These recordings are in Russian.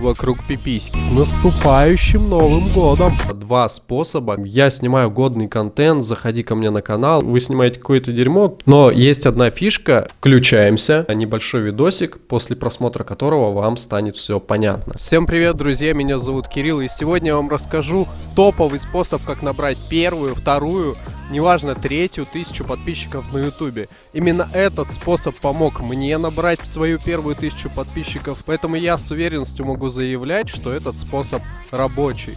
вокруг пиписьки. С наступающим Новым Годом! Два способа. Я снимаю годный контент, заходи ко мне на канал, вы снимаете какое-то дерьмо, но есть одна фишка, включаемся, небольшой видосик, после просмотра которого вам станет все понятно. Всем привет, друзья, меня зовут Кирилл, и сегодня я вам расскажу топовый способ, как набрать первую, вторую, неважно, третью тысячу подписчиков на ютубе. Именно этот способ помог мне набрать свою первую тысячу подписчиков, поэтому я с уверенностью могу заявлять, что этот способ рабочий.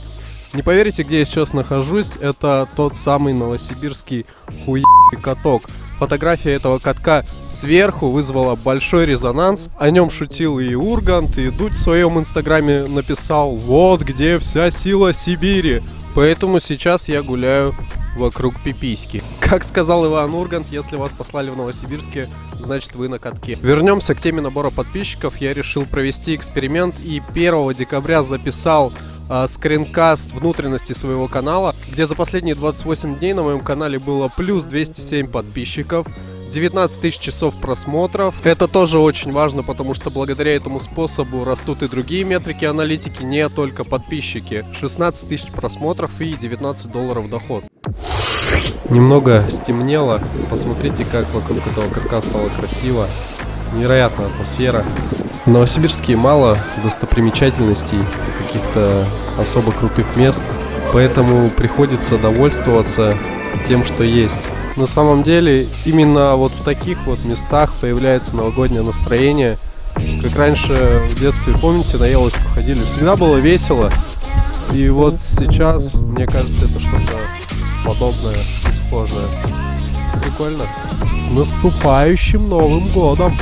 Не поверите, где я сейчас нахожусь, это тот самый новосибирский хуй***ый каток. Фотография этого катка сверху вызвала большой резонанс. О нем шутил и Ургант, и Дудь в своем инстаграме написал «Вот где вся сила Сибири». Поэтому сейчас я гуляю вокруг пиписьки. Как сказал Иван Ургант, если вас послали в Новосибирске, значит вы на катке. Вернемся к теме набора подписчиков. Я решил провести эксперимент и 1 декабря записал э, скринкаст внутренности своего канала, где за последние 28 дней на моем канале было плюс 207 подписчиков. 19 тысяч часов просмотров. Это тоже очень важно, потому что благодаря этому способу растут и другие метрики аналитики, не только подписчики. 16 тысяч просмотров и 19 долларов доход. Немного стемнело. Посмотрите, как вокруг этого катка стало красиво. Невероятная атмосфера. В Новосибирске мало достопримечательностей, каких-то особо крутых мест. Поэтому приходится довольствоваться тем, что есть. На самом деле, именно вот в таких вот местах появляется новогоднее настроение. Как раньше в детстве, помните, на елочку ходили, всегда было весело. И вот сейчас, мне кажется, это что-то подобное и схожее. Прикольно. С наступающим Новым Годом!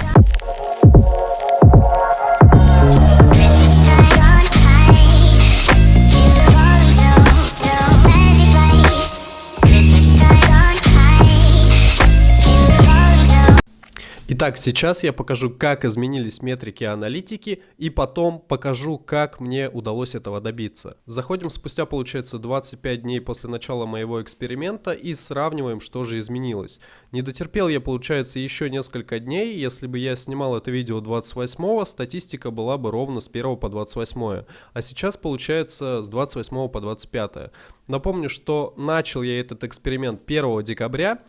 Итак, сейчас я покажу, как изменились метрики аналитики, и потом покажу, как мне удалось этого добиться. Заходим спустя, получается, 25 дней после начала моего эксперимента и сравниваем, что же изменилось. Не дотерпел я, получается, еще несколько дней. Если бы я снимал это видео 28 статистика была бы ровно с 1 по 28 а сейчас, получается, с 28 по 25 Напомню, что начал я этот эксперимент 1 декабря.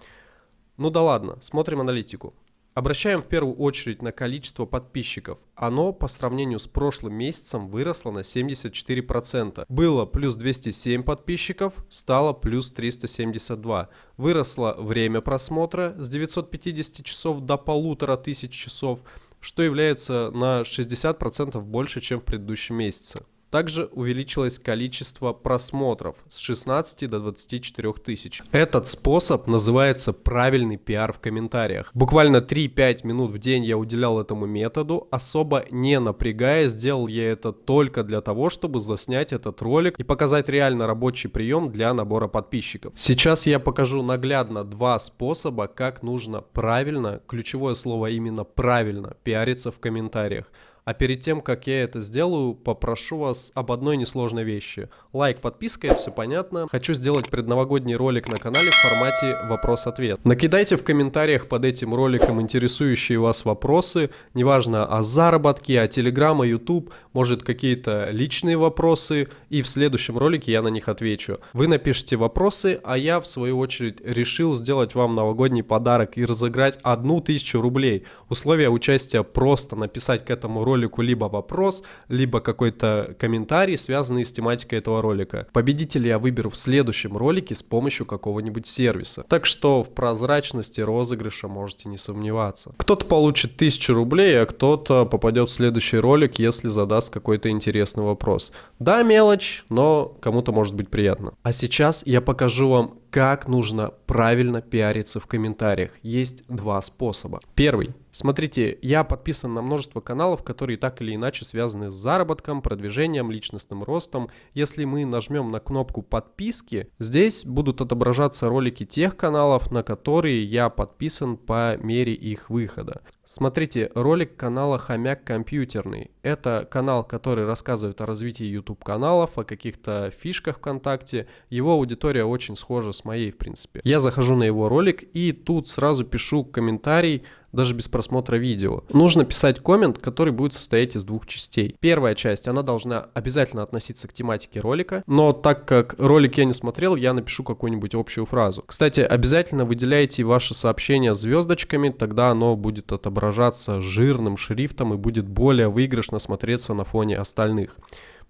Ну да ладно, смотрим аналитику. Обращаем в первую очередь на количество подписчиков. Оно по сравнению с прошлым месяцем выросло на 74%. Было плюс 207 подписчиков, стало плюс 372. Выросло время просмотра с 950 часов до 1500 часов, что является на 60% больше, чем в предыдущем месяце. Также увеличилось количество просмотров с 16 до 24 тысяч. Этот способ называется правильный пиар в комментариях. Буквально 3-5 минут в день я уделял этому методу, особо не напрягая, сделал я это только для того, чтобы заснять этот ролик и показать реально рабочий прием для набора подписчиков. Сейчас я покажу наглядно два способа, как нужно правильно, ключевое слово именно правильно, пиариться в комментариях. А перед тем, как я это сделаю, попрошу вас об одной несложной вещи. Лайк, подписка, это все понятно. Хочу сделать предновогодний ролик на канале в формате вопрос-ответ. Накидайте в комментариях под этим роликом интересующие вас вопросы, неважно о заработке, о Телеграм, о YouTube, может какие-то личные вопросы, и в следующем ролике я на них отвечу. Вы напишите вопросы, а я в свою очередь решил сделать вам новогодний подарок и разыграть одну тысячу рублей. Условия участия просто написать к этому ролику ролику либо вопрос, либо какой-то комментарий, связанный с тематикой этого ролика. Победителя я выберу в следующем ролике с помощью какого-нибудь сервиса. Так что в прозрачности розыгрыша можете не сомневаться. Кто-то получит 1000 рублей, а кто-то попадет в следующий ролик, если задаст какой-то интересный вопрос. Да, мелочь, но кому-то может быть приятно. А сейчас я покажу вам, как нужно правильно пиариться в комментариях. Есть два способа. Первый. Смотрите, я подписан на множество каналов, которые так или иначе связаны с заработком, продвижением, личностным ростом. Если мы нажмем на кнопку подписки, здесь будут отображаться ролики тех каналов, на которые я подписан по мере их выхода. Смотрите, ролик канала Хомяк Компьютерный. Это канал, который рассказывает о развитии YouTube каналов, о каких-то фишках ВКонтакте. Его аудитория очень схожа с моей, в принципе. Я захожу на его ролик и тут сразу пишу комментарий даже без просмотра видео. Нужно писать коммент, который будет состоять из двух частей. Первая часть, она должна обязательно относиться к тематике ролика, но так как ролик я не смотрел, я напишу какую-нибудь общую фразу. Кстати, обязательно выделяйте ваше сообщение звездочками, тогда оно будет отображаться жирным шрифтом и будет более выигрышно смотреться на фоне остальных.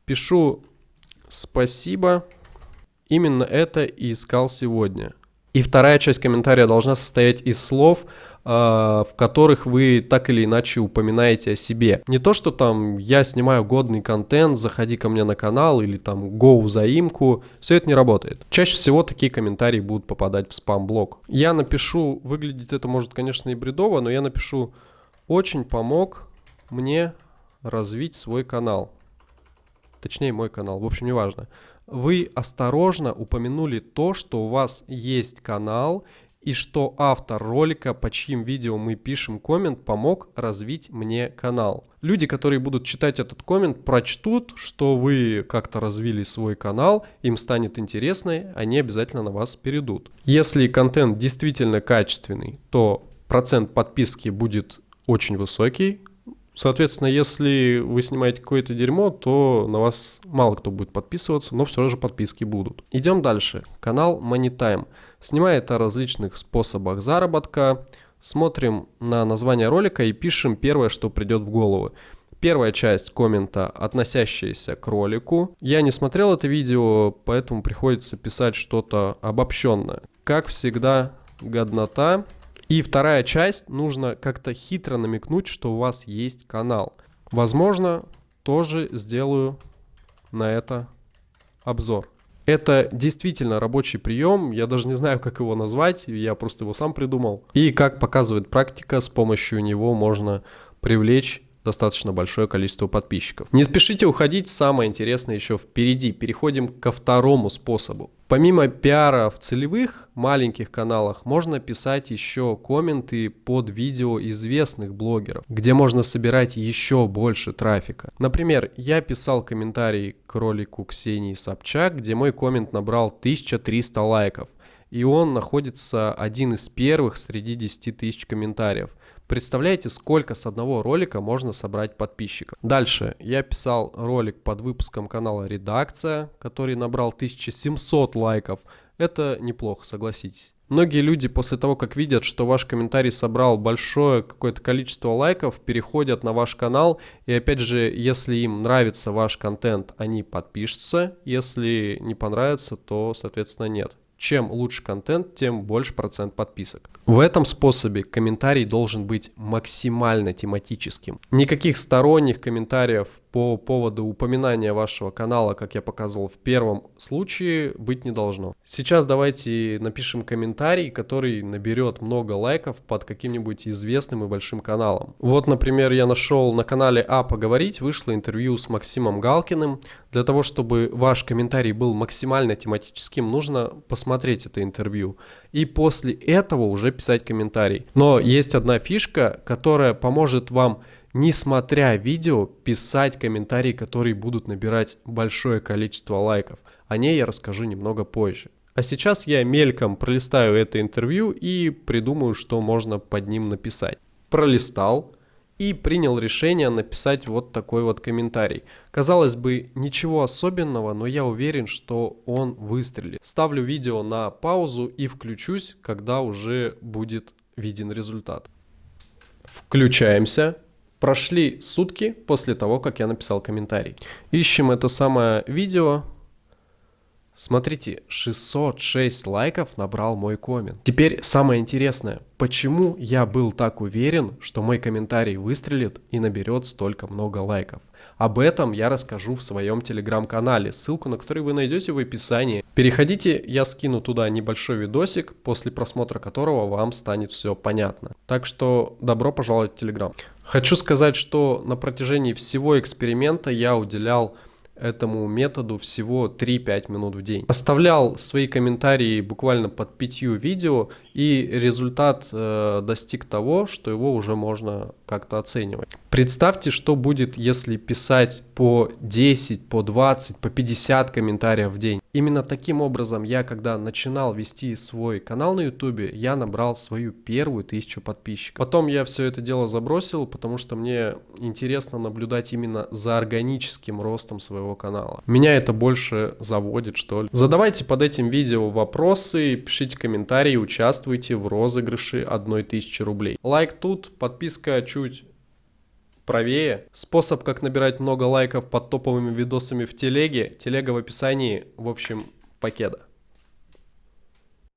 Пишу спасибо, именно это и искал сегодня. И вторая часть комментария должна состоять из слов, а, в которых вы так или иначе упоминаете о себе. Не то, что там я снимаю годный контент, заходи ко мне на канал или там go взаимку, все это не работает. Чаще всего такие комментарии будут попадать в спам-блок. Я напишу, выглядит это может, конечно, и бредово, но я напишу «очень помог мне развить свой канал». Точнее, мой канал, в общем, неважно. Вы осторожно упомянули то, что у вас есть канал, и что автор ролика, по чьим видео мы пишем коммент, помог развить мне канал. Люди, которые будут читать этот коммент, прочтут, что вы как-то развили свой канал, им станет интересно, они обязательно на вас перейдут. Если контент действительно качественный, то процент подписки будет очень высокий, Соответственно, если вы снимаете какое-то дерьмо, то на вас мало кто будет подписываться, но все же подписки будут. Идем дальше. Канал MoneyTime. Снимает о различных способах заработка. Смотрим на название ролика и пишем первое, что придет в голову. Первая часть коммента, относящаяся к ролику. Я не смотрел это видео, поэтому приходится писать что-то обобщенное. Как всегда, годнота. И вторая часть, нужно как-то хитро намекнуть, что у вас есть канал. Возможно, тоже сделаю на это обзор. Это действительно рабочий прием, я даже не знаю, как его назвать, я просто его сам придумал. И как показывает практика, с помощью него можно привлечь достаточно большое количество подписчиков. Не спешите уходить, самое интересное еще впереди. Переходим ко второму способу. Помимо пиара в целевых маленьких каналах, можно писать еще комменты под видео известных блогеров, где можно собирать еще больше трафика. Например, я писал комментарий к ролику Ксении Собчак, где мой коммент набрал 1300 лайков. И он находится один из первых среди 10 тысяч комментариев. Представляете, сколько с одного ролика можно собрать подписчиков. Дальше я писал ролик под выпуском канала «Редакция», который набрал 1700 лайков. Это неплохо, согласитесь. Многие люди после того, как видят, что ваш комментарий собрал большое какое-то количество лайков, переходят на ваш канал. И опять же, если им нравится ваш контент, они подпишутся. Если не понравится, то, соответственно, нет. Чем лучше контент, тем больше процент подписок. В этом способе комментарий должен быть максимально тематическим. Никаких сторонних комментариев по поводу упоминания вашего канала, как я показывал в первом случае, быть не должно. Сейчас давайте напишем комментарий, который наберет много лайков под каким-нибудь известным и большим каналом. Вот, например, я нашел на канале А поговорить, вышло интервью с Максимом Галкиным. Для того, чтобы ваш комментарий был максимально тематическим, нужно посмотреть это интервью. И после этого уже писать комментарий. Но есть одна фишка, которая поможет вам несмотря видео, писать комментарии, которые будут набирать большое количество лайков. О ней я расскажу немного позже. А сейчас я мельком пролистаю это интервью и придумаю, что можно под ним написать. Пролистал и принял решение написать вот такой вот комментарий. Казалось бы, ничего особенного, но я уверен, что он выстрелит. Ставлю видео на паузу и включусь, когда уже будет виден результат. Включаемся. Прошли сутки после того, как я написал комментарий. Ищем это самое видео. Смотрите, 606 лайков набрал мой коммент. Теперь самое интересное, почему я был так уверен, что мой комментарий выстрелит и наберет столько много лайков. Об этом я расскажу в своем телеграм-канале, ссылку на который вы найдете в описании. Переходите, я скину туда небольшой видосик, после просмотра которого вам станет все понятно. Так что добро пожаловать в телеграм. Хочу сказать, что на протяжении всего эксперимента я уделял этому методу всего 3-5 минут в день. Оставлял свои комментарии буквально под пятью видео, и результат э, достиг того, что его уже можно как-то оценивать. Представьте, что будет, если писать по 10, по 20, по 50 комментариев в день. Именно таким образом я, когда начинал вести свой канал на ютубе, я набрал свою первую тысячу подписчиков. Потом я все это дело забросил, потому что мне интересно наблюдать именно за органическим ростом своего канала. Меня это больше заводит, что ли. Задавайте под этим видео вопросы, пишите комментарии, участвуйте в розыгрыше 1000 рублей. Лайк тут, подписка чуть правее. Способ, как набирать много лайков под топовыми видосами в телеге. Телега в описании. В общем, покеда.